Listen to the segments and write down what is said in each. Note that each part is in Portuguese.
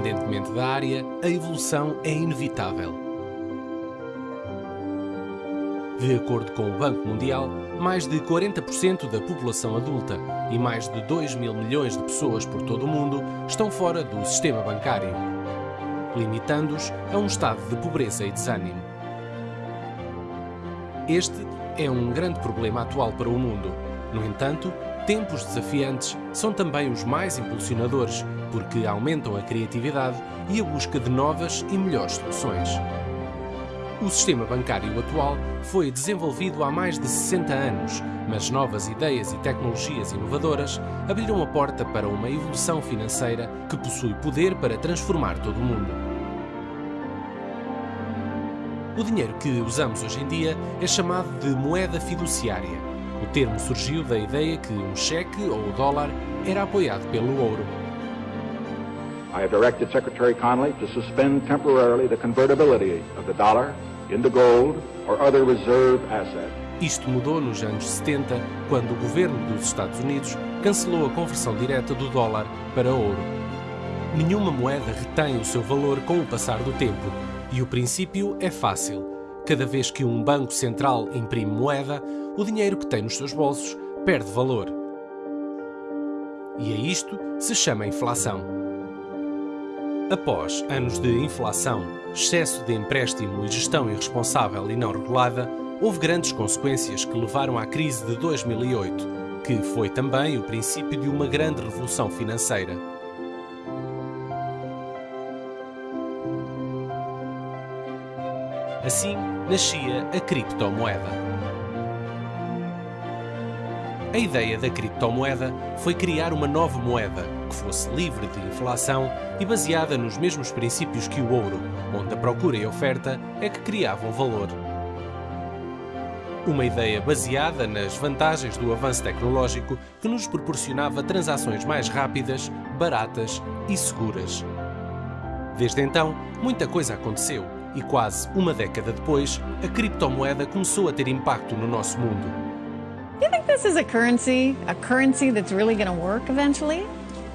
Independentemente da área, a evolução é inevitável. De acordo com o Banco Mundial, mais de 40% da população adulta e mais de 2 mil milhões de pessoas por todo o mundo estão fora do sistema bancário, limitando-os a um estado de pobreza e desânimo. Este é um grande problema atual para o mundo. No entanto, tempos desafiantes são também os mais impulsionadores, porque aumentam a criatividade e a busca de novas e melhores soluções. O sistema bancário atual foi desenvolvido há mais de 60 anos, mas novas ideias e tecnologias inovadoras abriram a porta para uma evolução financeira que possui poder para transformar todo o mundo. O dinheiro que usamos hoje em dia é chamado de moeda fiduciária. O termo surgiu da ideia que um cheque ou o dólar era apoiado pelo ouro. I have directed Secretary Connolly to suspend temporarily the convertibility of the dollar into gold or other reserve asset. Isto mudou nos anos 70, quando o governo dos Estados Unidos cancelou a conversão direta do dólar para ouro. Nenhuma moeda retém o seu valor com o passar do tempo, e o princípio é fácil. Cada vez que um banco central imprime moeda, o dinheiro que tem nos seus bolsos perde valor. E a isto se chama inflação. Após anos de inflação, excesso de empréstimo e gestão irresponsável e não regulada, houve grandes consequências que levaram à crise de 2008, que foi também o princípio de uma grande revolução financeira. Assim nascia a criptomoeda. A ideia da criptomoeda foi criar uma nova moeda que fosse livre de inflação e baseada nos mesmos princípios que o ouro, onde a procura e a oferta é que criavam valor. Uma ideia baseada nas vantagens do avanço tecnológico que nos proporcionava transações mais rápidas, baratas e seguras. Desde então, muita coisa aconteceu e quase uma década depois, a criptomoeda começou a ter impacto no nosso mundo. Do you think this is a currency, a currency that's really going to work eventually?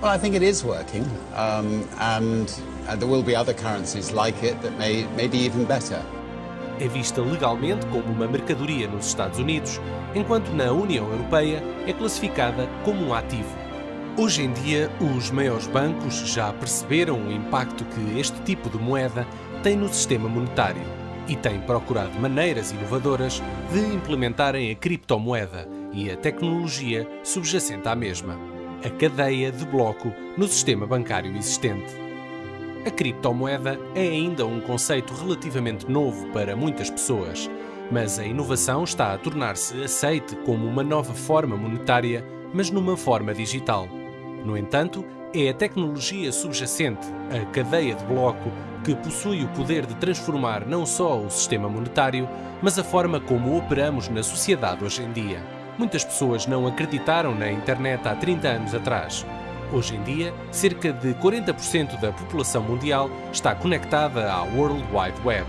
Well, I think it is working, um, and uh, there will be other currencies like it that may, may be even better. É vista legalmente como uma mercadoria nos Estados Unidos, enquanto na União Europeia é classificada como um ativo. Hoje em dia, os maiores bancos já perceberam o impacto que este tipo de moeda tem no sistema monetário e têm procurado maneiras inovadoras de implementarem a criptomoeda e a tecnologia subjacente à mesma, a cadeia de bloco no sistema bancário existente. A criptomoeda é ainda um conceito relativamente novo para muitas pessoas, mas a inovação está a tornar-se aceite como uma nova forma monetária, mas numa forma digital. No entanto, é a tecnologia subjacente, a cadeia de bloco, que possui o poder de transformar não só o sistema monetário, mas a forma como operamos na sociedade hoje em dia. Muitas pessoas não acreditaram na internet há 30 anos atrás. Hoje em dia, cerca de 40% da população mundial está conectada à World Wide Web.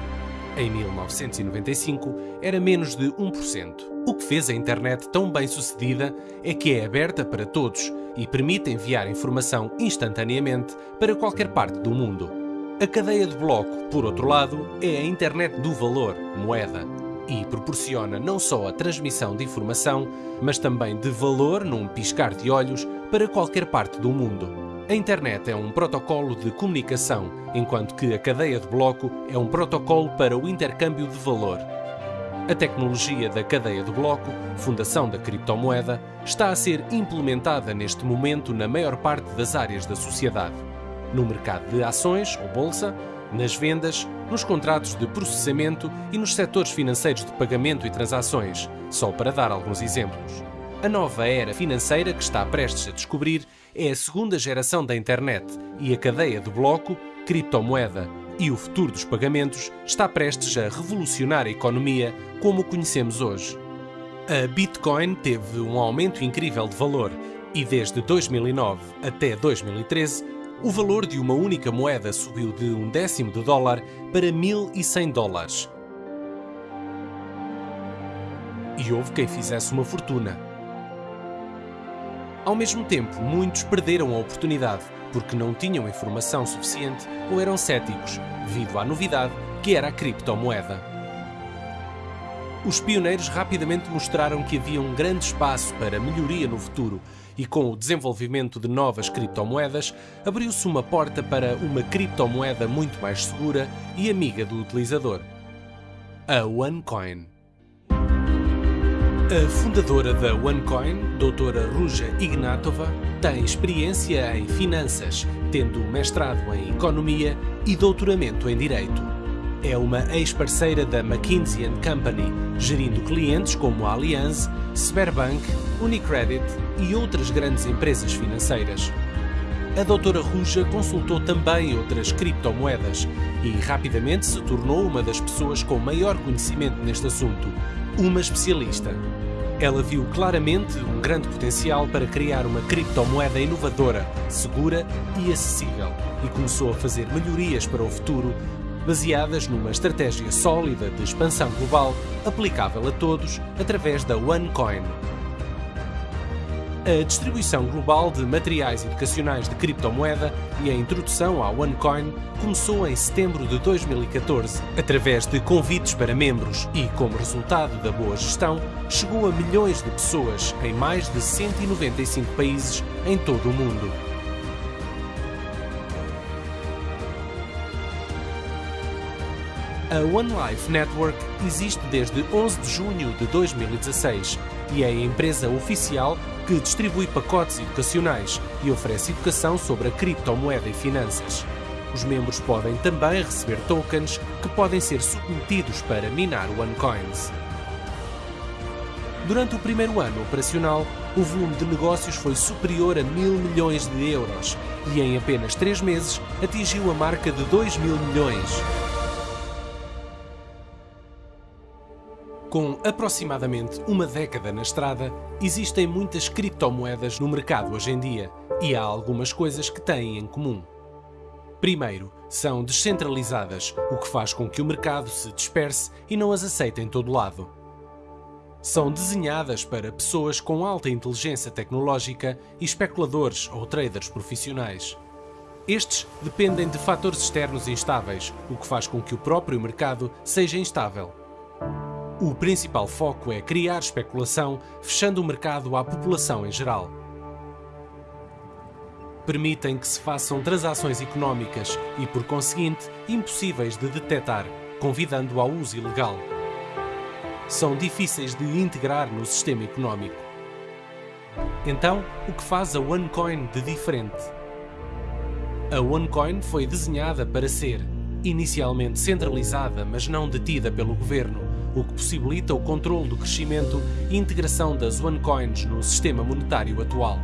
Em 1995, era menos de 1%. O que fez a internet tão bem sucedida é que é aberta para todos e permite enviar informação instantaneamente para qualquer parte do mundo. A cadeia de bloco, por outro lado, é a internet do valor, moeda, e proporciona não só a transmissão de informação, mas também de valor num piscar de olhos para qualquer parte do mundo. A internet é um protocolo de comunicação, enquanto que a cadeia de bloco é um protocolo para o intercâmbio de valor. A tecnologia da cadeia de bloco, fundação da criptomoeda, está a ser implementada neste momento na maior parte das áreas da sociedade no mercado de ações ou bolsa, nas vendas, nos contratos de processamento e nos setores financeiros de pagamento e transações, só para dar alguns exemplos. A nova era financeira que está prestes a descobrir é a segunda geração da internet e a cadeia de bloco, criptomoeda e o futuro dos pagamentos está prestes a revolucionar a economia como o conhecemos hoje. A Bitcoin teve um aumento incrível de valor e desde 2009 até 2013 o valor de uma única moeda subiu de um décimo de dólar para 1.100 dólares. E houve quem fizesse uma fortuna. Ao mesmo tempo, muitos perderam a oportunidade porque não tinham informação suficiente ou eram céticos, devido à novidade que era a criptomoeda. Os pioneiros rapidamente mostraram que havia um grande espaço para melhoria no futuro e com o desenvolvimento de novas criptomoedas, abriu-se uma porta para uma criptomoeda muito mais segura e amiga do utilizador. A OneCoin. A fundadora da OneCoin, doutora Ruja Ignatova, tem experiência em finanças, tendo mestrado em economia e doutoramento em direito. É uma ex-parceira da McKinsey Company, gerindo clientes como a Allianz, Sberbank, Unicredit e outras grandes empresas financeiras. A doutora Ruja consultou também outras criptomoedas e rapidamente se tornou uma das pessoas com maior conhecimento neste assunto, uma especialista. Ela viu claramente um grande potencial para criar uma criptomoeda inovadora, segura e acessível e começou a fazer melhorias para o futuro baseadas numa estratégia sólida de expansão global aplicável a todos através da OneCoin. A distribuição global de materiais educacionais de criptomoeda e a introdução à OneCoin começou em setembro de 2014, através de convites para membros e, como resultado da boa gestão, chegou a milhões de pessoas em mais de 195 países em todo o mundo. A One Life Network existe desde 11 de junho de 2016 e é a empresa oficial que distribui pacotes educacionais e oferece educação sobre a criptomoeda e finanças. Os membros podem também receber tokens que podem ser submetidos para minar OneCoins. Durante o primeiro ano operacional, o volume de negócios foi superior a mil milhões de euros e em apenas três meses atingiu a marca de 2 mil milhões. Com aproximadamente uma década na estrada, existem muitas criptomoedas no mercado hoje em dia e há algumas coisas que têm em comum. Primeiro, são descentralizadas, o que faz com que o mercado se disperse e não as aceite em todo lado. São desenhadas para pessoas com alta inteligência tecnológica e especuladores ou traders profissionais. Estes dependem de fatores externos instáveis, o que faz com que o próprio mercado seja instável. O principal foco é criar especulação, fechando o mercado à população em geral. Permitem que se façam transações económicas e, por conseguinte, impossíveis de detectar, convidando ao uso ilegal. São difíceis de integrar no sistema económico. Então, o que faz a OneCoin de diferente? A OneCoin foi desenhada para ser, inicialmente centralizada, mas não detida pelo governo, o que possibilita o controle do crescimento e integração das OneCoins no sistema monetário atual.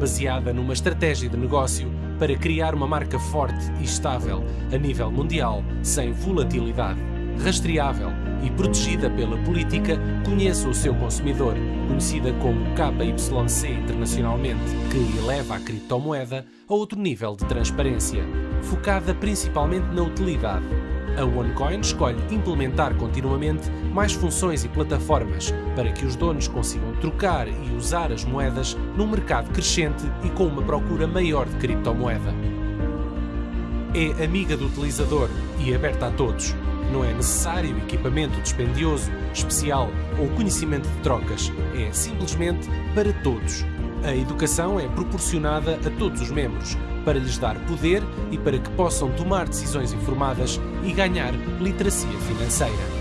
Baseada numa estratégia de negócio para criar uma marca forte e estável a nível mundial, sem volatilidade, rastreável e protegida pela política Conheça o seu consumidor, conhecida como KYC internacionalmente, que eleva a criptomoeda a outro nível de transparência, focada principalmente na utilidade a OneCoin escolhe implementar continuamente mais funções e plataformas para que os donos consigam trocar e usar as moedas num mercado crescente e com uma procura maior de criptomoeda. É amiga do utilizador e aberta a todos. Não é necessário equipamento dispendioso, especial ou conhecimento de trocas. É simplesmente para todos. A educação é proporcionada a todos os membros, para lhes dar poder e para que possam tomar decisões informadas e ganhar literacia financeira.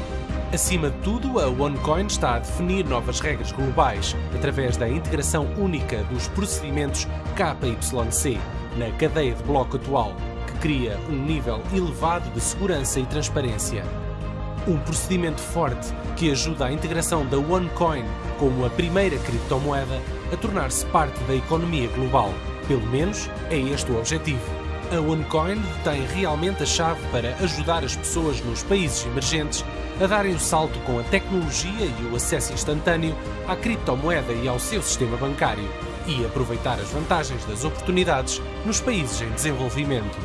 Acima de tudo, a OneCoin está a definir novas regras globais através da integração única dos procedimentos KYC na cadeia de bloco atual, que cria um nível elevado de segurança e transparência. Um procedimento forte que ajuda a integração da OneCoin como a primeira criptomoeda a tornar-se parte da economia global. Pelo menos é este o objetivo. A OneCoin tem realmente a chave para ajudar as pessoas nos países emergentes a darem o salto com a tecnologia e o acesso instantâneo à criptomoeda e ao seu sistema bancário e aproveitar as vantagens das oportunidades nos países em desenvolvimento.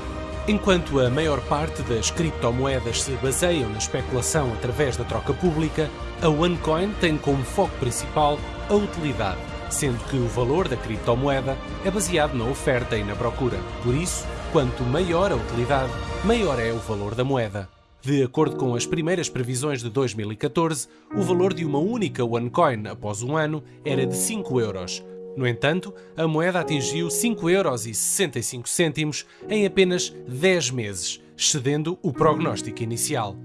Enquanto a maior parte das criptomoedas se baseiam na especulação através da troca pública, a OneCoin tem como foco principal a utilidade sendo que o valor da criptomoeda é baseado na oferta e na procura. Por isso, quanto maior a utilidade, maior é o valor da moeda. De acordo com as primeiras previsões de 2014, o valor de uma única OneCoin após um ano era de 5 euros. No entanto, a moeda atingiu 5,65 euros em apenas 10 meses, excedendo o prognóstico inicial.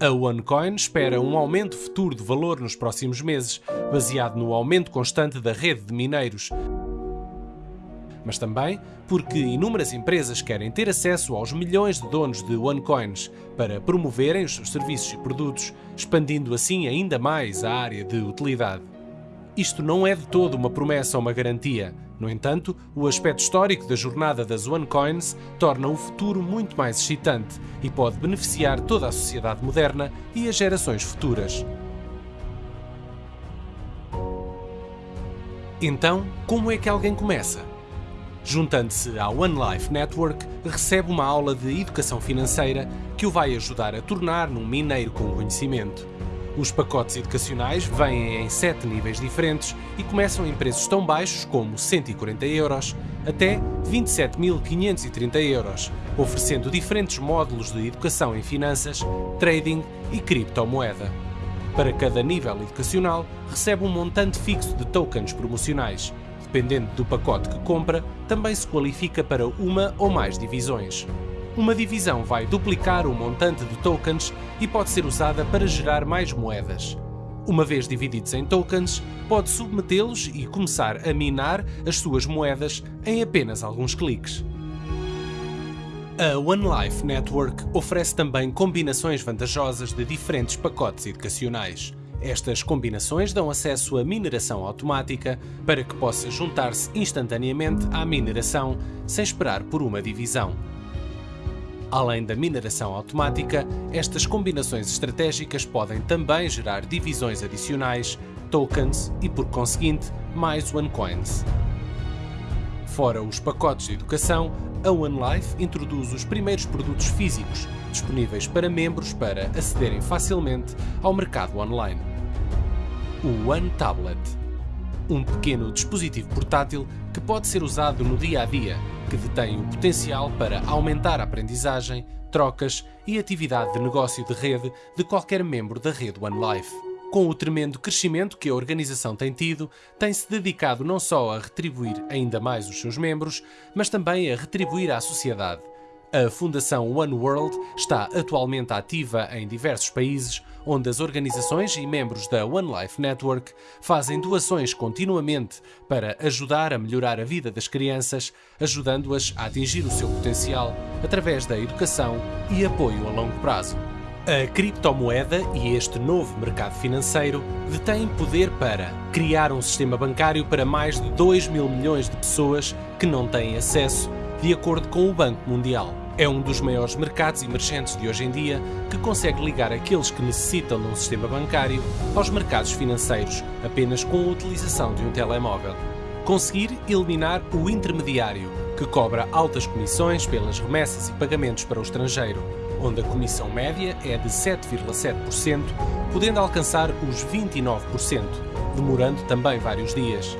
A OneCoin espera um aumento futuro de valor nos próximos meses, baseado no aumento constante da rede de mineiros, mas também porque inúmeras empresas querem ter acesso aos milhões de donos de OneCoins para promoverem os seus serviços e produtos, expandindo assim ainda mais a área de utilidade. Isto não é de todo uma promessa ou uma garantia. No entanto, o aspecto histórico da jornada das OneCoins torna o futuro muito mais excitante e pode beneficiar toda a sociedade moderna e as gerações futuras. Então, como é que alguém começa? Juntando-se à One Life Network, recebe uma aula de educação financeira que o vai ajudar a tornar num mineiro com conhecimento. Os pacotes educacionais vêm em sete níveis diferentes e começam em preços tão baixos como 140 euros até 27.530 euros, oferecendo diferentes módulos de educação em finanças, trading e criptomoeda. Para cada nível educacional, recebe um montante fixo de tokens promocionais, Dependendo do pacote que compra, também se qualifica para uma ou mais divisões. Uma divisão vai duplicar o montante de tokens e pode ser usada para gerar mais moedas. Uma vez divididos em tokens, pode submetê-los e começar a minar as suas moedas em apenas alguns cliques. A One Life Network oferece também combinações vantajosas de diferentes pacotes educacionais. Estas combinações dão acesso à mineração automática para que possa juntar-se instantaneamente à mineração sem esperar por uma divisão. Além da mineração automática, estas combinações estratégicas podem também gerar divisões adicionais, tokens e, por conseguinte, mais OneCoins. Fora os pacotes de educação, a OneLife introduz os primeiros produtos físicos disponíveis para membros para acederem facilmente ao mercado online. O One Tablet um pequeno dispositivo portátil que pode ser usado no dia a dia, que detém o potencial para aumentar a aprendizagem, trocas e atividade de negócio de rede de qualquer membro da rede OneLife. Com o tremendo crescimento que a organização tem tido, tem-se dedicado não só a retribuir ainda mais os seus membros, mas também a retribuir à sociedade, a Fundação One World está atualmente ativa em diversos países, onde as organizações e membros da One Life Network fazem doações continuamente para ajudar a melhorar a vida das crianças, ajudando-as a atingir o seu potencial através da educação e apoio a longo prazo. A criptomoeda e este novo mercado financeiro detêm poder para criar um sistema bancário para mais de 2 mil milhões de pessoas que não têm acesso de acordo com o Banco Mundial. É um dos maiores mercados emergentes de hoje em dia que consegue ligar aqueles que necessitam de um sistema bancário aos mercados financeiros apenas com a utilização de um telemóvel. Conseguir eliminar o intermediário, que cobra altas comissões pelas remessas e pagamentos para o estrangeiro, onde a comissão média é de 7,7%, podendo alcançar os 29%, demorando também vários dias.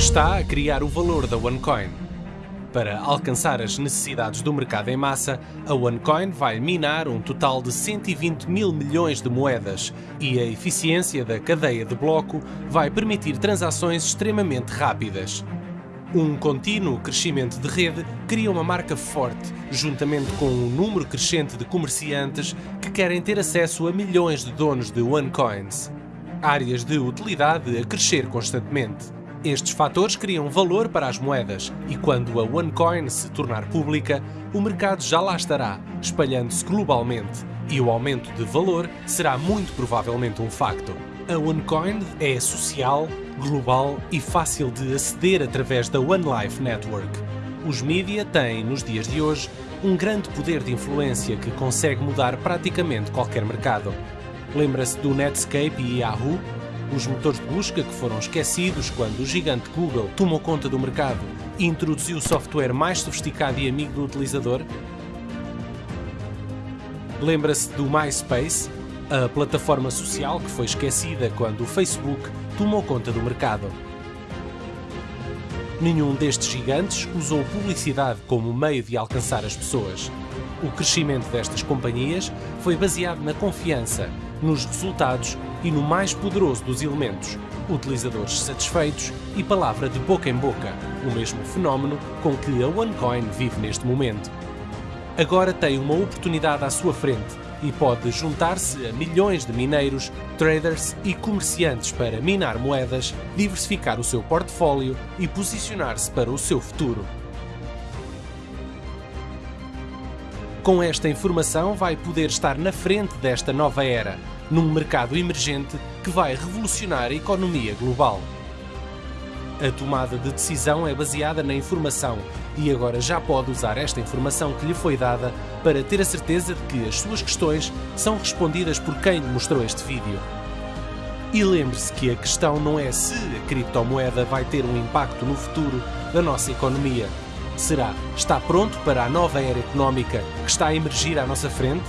Que está a criar o valor da OneCoin. Para alcançar as necessidades do mercado em massa, a OneCoin vai minar um total de 120 mil milhões de moedas e a eficiência da cadeia de bloco vai permitir transações extremamente rápidas. Um contínuo crescimento de rede cria uma marca forte, juntamente com um número crescente de comerciantes que querem ter acesso a milhões de donos de OneCoins. Áreas de utilidade a crescer constantemente. Estes fatores criam valor para as moedas e quando a OneCoin se tornar pública, o mercado já lá estará, espalhando-se globalmente e o aumento de valor será muito provavelmente um facto. A OneCoin é social, global e fácil de aceder através da OneLife Network. Os mídia têm, nos dias de hoje, um grande poder de influência que consegue mudar praticamente qualquer mercado. Lembra-se do Netscape e Yahoo? Os motores de busca que foram esquecidos quando o gigante Google tomou conta do mercado e introduziu software mais sofisticado e amigo do utilizador? Lembra-se do MySpace? a plataforma social que foi esquecida quando o Facebook tomou conta do mercado. Nenhum destes gigantes usou publicidade como meio de alcançar as pessoas. O crescimento destas companhias foi baseado na confiança, nos resultados e no mais poderoso dos elementos, utilizadores satisfeitos e palavra de boca em boca, o mesmo fenómeno com que a OneCoin vive neste momento. Agora tem uma oportunidade à sua frente e pode juntar-se a milhões de mineiros, traders e comerciantes para minar moedas, diversificar o seu portfólio e posicionar-se para o seu futuro. Com esta informação, vai poder estar na frente desta nova era, num mercado emergente que vai revolucionar a economia global. A tomada de decisão é baseada na informação e agora já pode usar esta informação que lhe foi dada para ter a certeza de que as suas questões são respondidas por quem lhe mostrou este vídeo. E lembre-se que a questão não é se a criptomoeda vai ter um impacto no futuro da nossa economia. Será, está pronto para a nova era económica que está a emergir à nossa frente?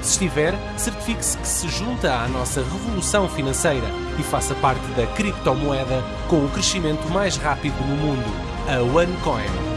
Se estiver, certifique-se que se junta à nossa revolução financeira e faça parte da criptomoeda com o crescimento mais rápido no mundo, a OneCoin.